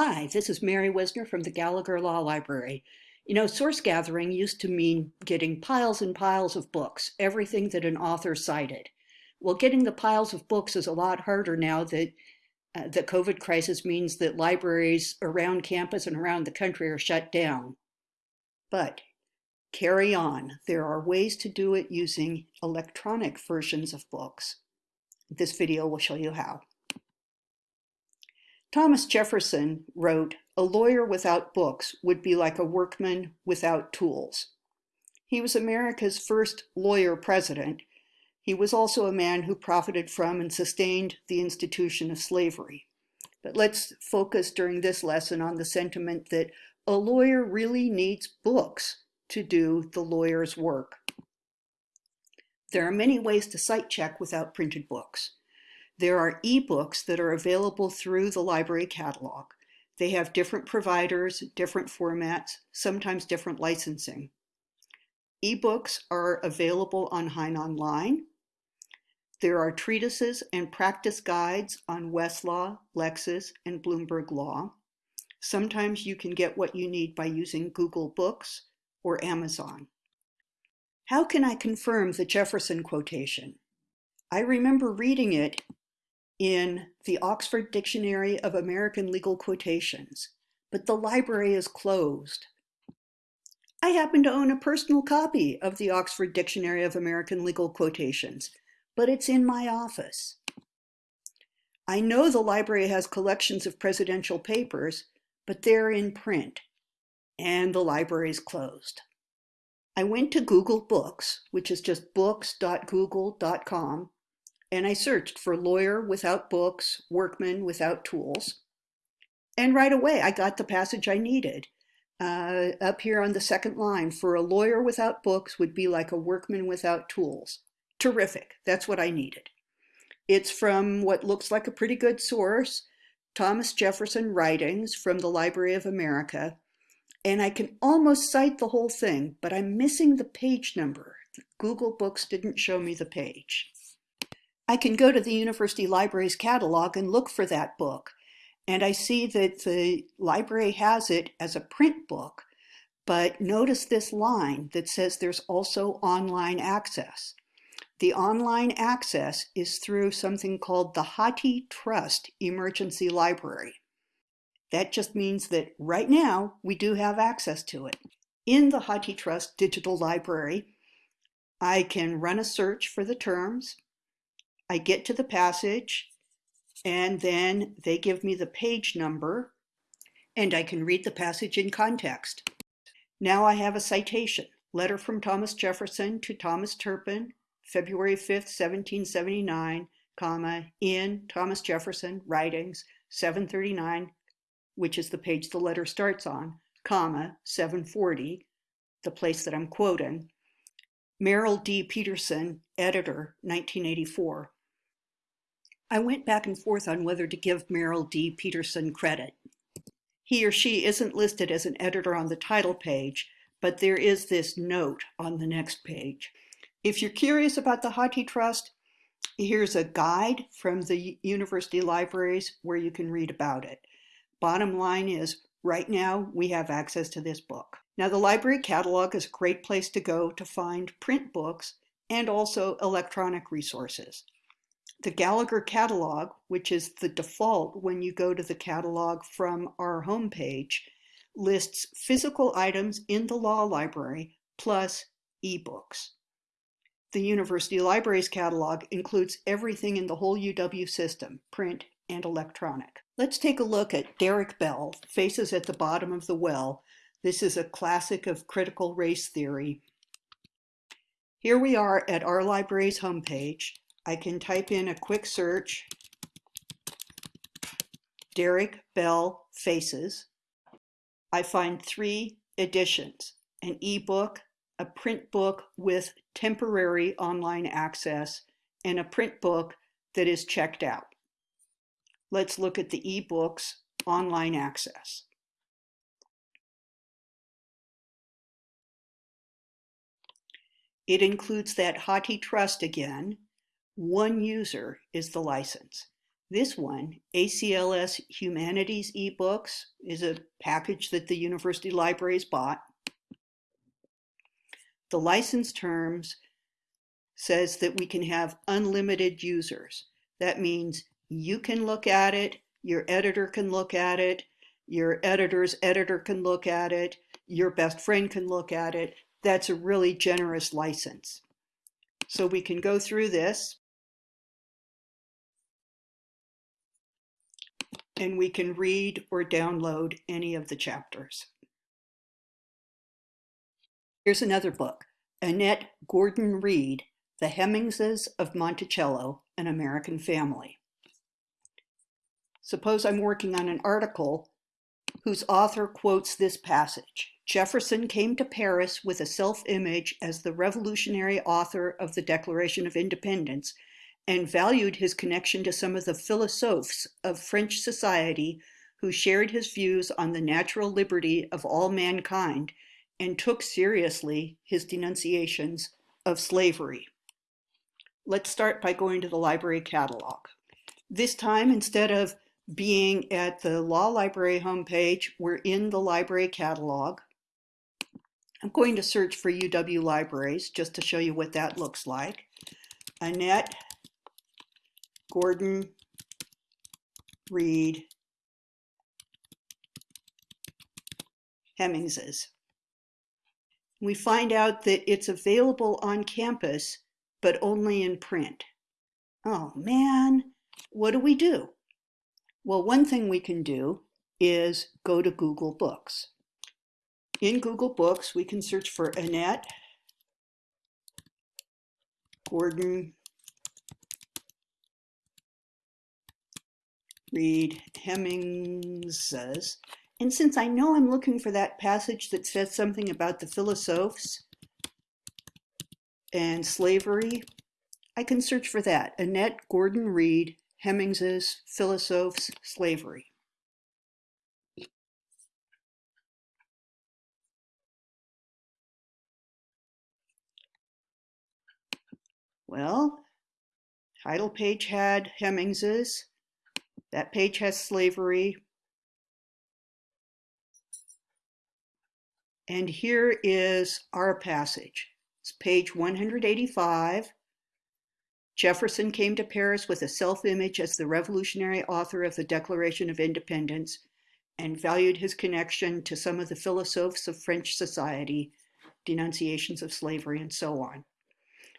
Hi, this is Mary Whisner from the Gallagher Law Library. You know, source gathering used to mean getting piles and piles of books, everything that an author cited. Well, getting the piles of books is a lot harder now that uh, the COVID crisis means that libraries around campus and around the country are shut down. But carry on. There are ways to do it using electronic versions of books. This video will show you how. Thomas Jefferson wrote, a lawyer without books would be like a workman without tools. He was America's first lawyer president. He was also a man who profited from and sustained the institution of slavery. But let's focus during this lesson on the sentiment that a lawyer really needs books to do the lawyer's work. There are many ways to cite check without printed books. There are ebooks that are available through the library catalog. They have different providers, different formats, sometimes different licensing. Ebooks are available on Hein Online. There are treatises and practice guides on Westlaw, Lexis, and Bloomberg Law. Sometimes you can get what you need by using Google Books or Amazon. How can I confirm the Jefferson quotation? I remember reading it in the Oxford Dictionary of American Legal Quotations, but the library is closed. I happen to own a personal copy of the Oxford Dictionary of American Legal Quotations, but it's in my office. I know the library has collections of presidential papers, but they're in print, and the library is closed. I went to Google Books, which is just books.google.com, and I searched for lawyer without books, workman without tools. And right away, I got the passage I needed. Uh, up here on the second line, for a lawyer without books would be like a workman without tools. Terrific. That's what I needed. It's from what looks like a pretty good source, Thomas Jefferson Writings from the Library of America. And I can almost cite the whole thing, but I'm missing the page number. Google Books didn't show me the page. I can go to the university library's catalog and look for that book. And I see that the library has it as a print book, but notice this line that says there's also online access. The online access is through something called the Hathi Trust Emergency Library. That just means that right now we do have access to it. In the HathiTrust Digital Library, I can run a search for the terms, I get to the passage and then they give me the page number and I can read the passage in context. Now I have a citation, letter from Thomas Jefferson to Thomas Turpin, February 5th, 1779, comma, in Thomas Jefferson, writings, 739, which is the page the letter starts on, comma, 740, the place that I'm quoting, Merrill D. Peterson, editor, 1984. I went back and forth on whether to give Merrill D. Peterson credit. He or she isn't listed as an editor on the title page, but there is this note on the next page. If you're curious about the HathiTrust, here's a guide from the university libraries where you can read about it. Bottom line is, right now we have access to this book. Now the library catalog is a great place to go to find print books and also electronic resources. The Gallagher catalog, which is the default when you go to the catalog from our homepage, lists physical items in the law library plus ebooks. The University Libraries catalog includes everything in the whole UW system, print and electronic. Let's take a look at Derek Bell, Faces at the Bottom of the Well. This is a classic of critical race theory. Here we are at our library's homepage. I can type in a quick search, Derek Bell Faces. I find three editions, an ebook, a print book with temporary online access, and a print book that is checked out. Let's look at the ebooks online access. It includes that HathiTrust again, one user is the license. This one, ACLS Humanities eBooks, is a package that the university libraries bought. The license terms says that we can have unlimited users. That means you can look at it, your editor can look at it, your editor's editor can look at it, your best friend can look at it. That's a really generous license. So we can go through this and we can read or download any of the chapters. Here's another book, Annette Gordon Reed, The Hemingses of Monticello, An American Family. Suppose I'm working on an article whose author quotes this passage. Jefferson came to Paris with a self-image as the revolutionary author of the Declaration of Independence and valued his connection to some of the philosophes of French society who shared his views on the natural liberty of all mankind and took seriously his denunciations of slavery. Let's start by going to the library catalog. This time, instead of being at the law library homepage, we're in the library catalog. I'm going to search for UW libraries just to show you what that looks like. Annette Gordon, Reed, Hemingses. We find out that it's available on campus, but only in print. Oh man, what do we do? Well, one thing we can do is go to Google Books. In Google Books, we can search for Annette Gordon Reed Hemingses. And since I know I'm looking for that passage that says something about the philosophes and slavery, I can search for that. Annette Gordon Reed, Hemingses, Philosophes, Slavery. Well, title page had Hemingses, that page has slavery. And here is our passage. It's page 185. Jefferson came to Paris with a self-image as the revolutionary author of the Declaration of Independence and valued his connection to some of the philosophes of French society, denunciations of slavery, and so on.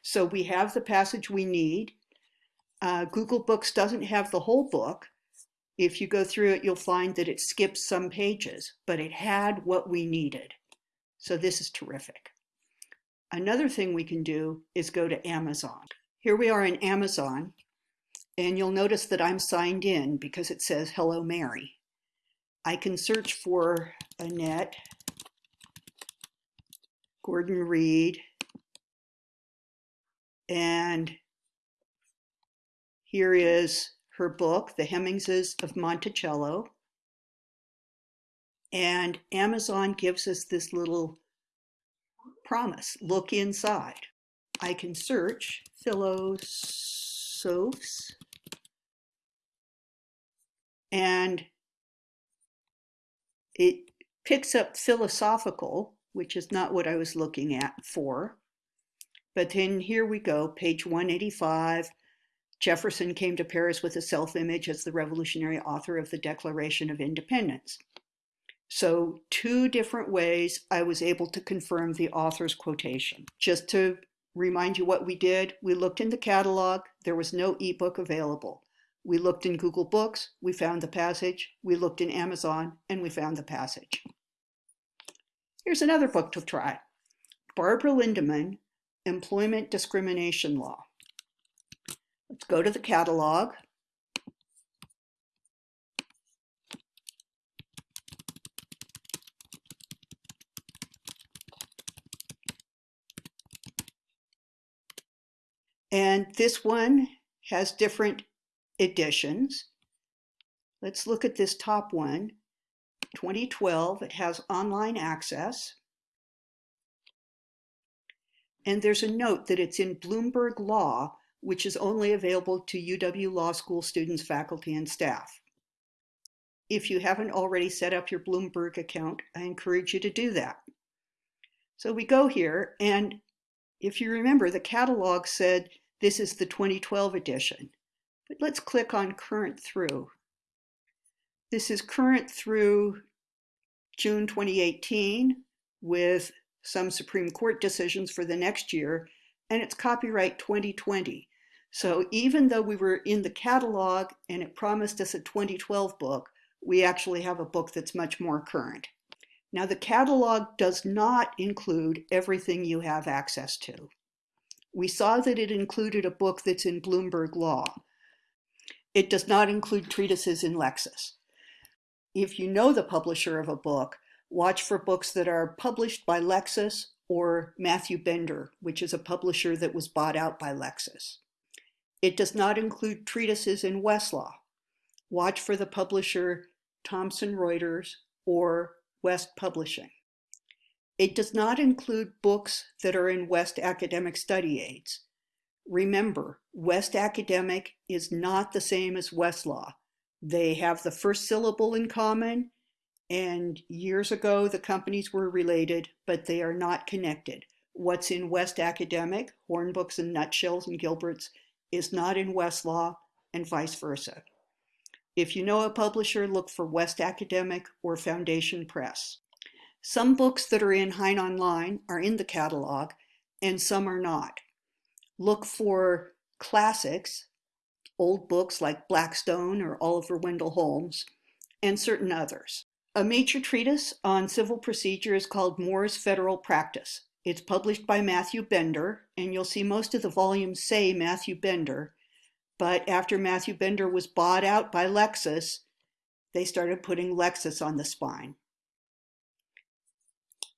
So we have the passage we need. Uh, Google Books doesn't have the whole book, if you go through it, you'll find that it skips some pages, but it had what we needed. So this is terrific. Another thing we can do is go to Amazon. Here we are in Amazon, and you'll notice that I'm signed in because it says Hello Mary. I can search for Annette, Gordon Reed, and here is her book, The Hemingses of Monticello. And Amazon gives us this little promise, look inside. I can search philosophes and it picks up philosophical, which is not what I was looking at for. But then here we go, page 185, Jefferson came to Paris with a self-image as the revolutionary author of the Declaration of Independence. So two different ways I was able to confirm the author's quotation. Just to remind you what we did, we looked in the catalog, there was no ebook available. We looked in Google Books, we found the passage. We looked in Amazon, and we found the passage. Here's another book to try. Barbara Lindemann, Employment Discrimination Law. Let's go to the catalog. And this one has different editions. Let's look at this top one, 2012. It has online access. And there's a note that it's in Bloomberg Law, which is only available to UW Law School students, faculty, and staff. If you haven't already set up your Bloomberg account, I encourage you to do that. So we go here, and if you remember, the catalog said this is the 2012 edition. But let's click on current through. This is current through June 2018 with some Supreme Court decisions for the next year, and it's copyright 2020. So even though we were in the catalog and it promised us a 2012 book, we actually have a book that's much more current. Now the catalog does not include everything you have access to. We saw that it included a book that's in Bloomberg Law. It does not include treatises in Lexis. If you know the publisher of a book, watch for books that are published by Lexis or Matthew Bender, which is a publisher that was bought out by Lexis. It does not include treatises in Westlaw. Watch for the publisher Thomson Reuters or West Publishing. It does not include books that are in West Academic Study Aids. Remember, West Academic is not the same as Westlaw. They have the first syllable in common, and years ago the companies were related, but they are not connected. What's in West Academic, Hornbooks and Nutshells and Gilberts, is not in Westlaw, and vice versa. If you know a publisher, look for West Academic or Foundation Press. Some books that are in Hein Online are in the catalog, and some are not. Look for classics, old books like Blackstone or Oliver Wendell Holmes, and certain others. A major treatise on civil procedure is called Moore's Federal Practice. It's published by Matthew Bender, and you'll see most of the volumes say Matthew Bender, but after Matthew Bender was bought out by Lexis, they started putting Lexis on the spine.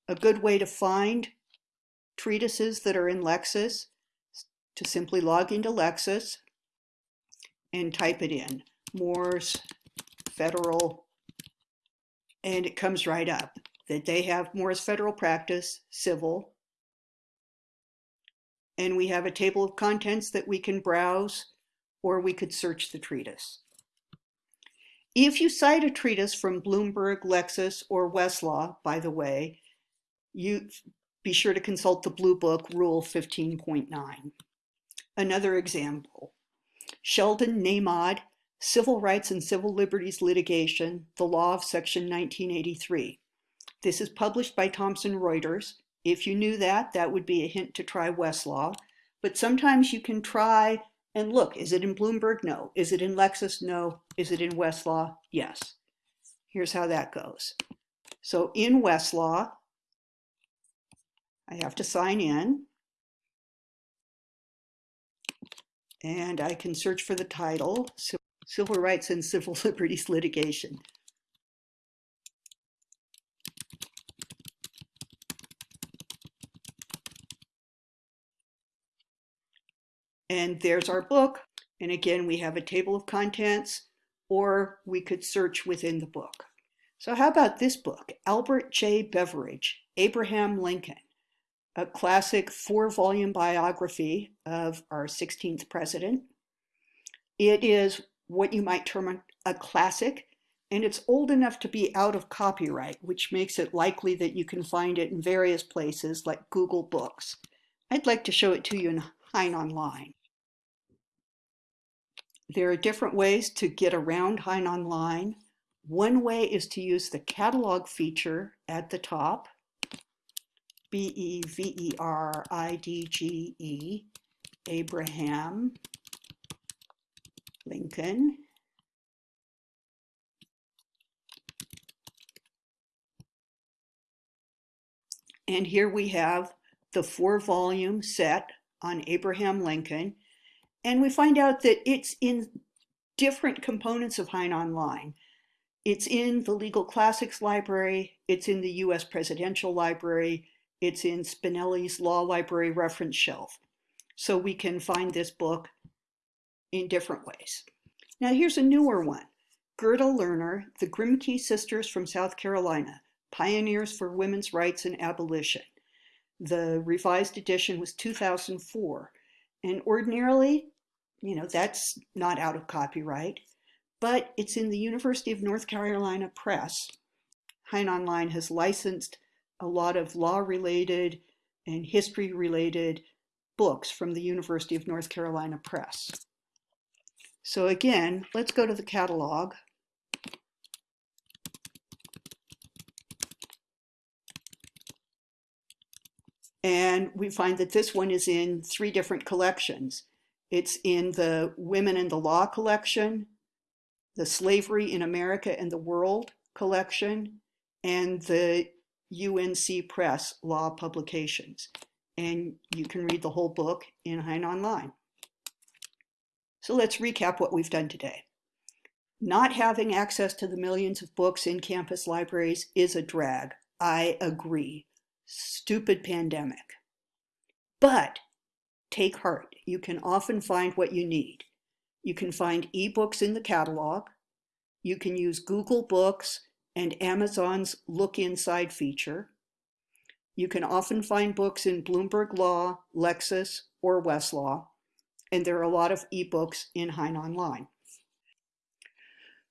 A good way to find treatises that are in Lexis is to simply log into Lexis and type it in, Moore's Federal, and it comes right up that they have Moore's Federal Practice, Civil, and we have a table of contents that we can browse or we could search the treatise. If you cite a treatise from Bloomberg, Lexis, or Westlaw, by the way, you be sure to consult the Blue Book Rule 15.9. Another example, Sheldon Nahmod, Civil Rights and Civil Liberties Litigation, the Law of Section 1983. This is published by Thomson Reuters. If you knew that, that would be a hint to try Westlaw. But sometimes you can try and look, is it in Bloomberg? No. Is it in Lexis? No. Is it in Westlaw? Yes. Here's how that goes. So in Westlaw, I have to sign in. And I can search for the title, Civil Rights and Civil Liberties Litigation. And there's our book. And again, we have a table of contents, or we could search within the book. So how about this book, Albert J. Beveridge, Abraham Lincoln, a classic four-volume biography of our 16th president. It is what you might term a classic, and it's old enough to be out of copyright, which makes it likely that you can find it in various places like Google Books. I'd like to show it to you in Hein Online. There are different ways to get around Hein Online. One way is to use the catalog feature at the top, B-E-V-E-R-I-D-G-E, Abraham Lincoln. And here we have the four volume set on Abraham Lincoln. And we find out that it's in different components of Hein Online. It's in the Legal Classics Library, it's in the US Presidential Library, it's in Spinelli's Law Library reference shelf. So we can find this book in different ways. Now here's a newer one. Gerda Lerner, the Grimke Sisters from South Carolina, Pioneers for Women's Rights and Abolition. The revised edition was 2004. And ordinarily, you know, that's not out of copyright, but it's in the University of North Carolina Press. Hein Online has licensed a lot of law-related and history-related books from the University of North Carolina Press. So again, let's go to the catalog. And we find that this one is in three different collections. It's in the Women in the Law collection, the Slavery in America and the World collection, and the UNC Press Law Publications. And you can read the whole book in Hein Online. So let's recap what we've done today. Not having access to the millions of books in campus libraries is a drag. I agree. Stupid pandemic. But take heart. You can often find what you need. You can find ebooks in the catalog. You can use Google Books and Amazon's Look Inside feature. You can often find books in Bloomberg Law, Lexis, or Westlaw, and there are a lot of ebooks in Hein Online.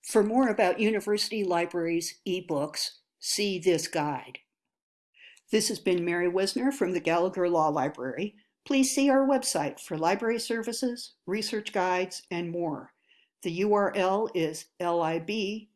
For more about university libraries ebooks, see this guide. This has been Mary Whisner from the Gallagher Law Library. Please see our website for library services, research guides, and more. The URL is lib.law.uw.edu.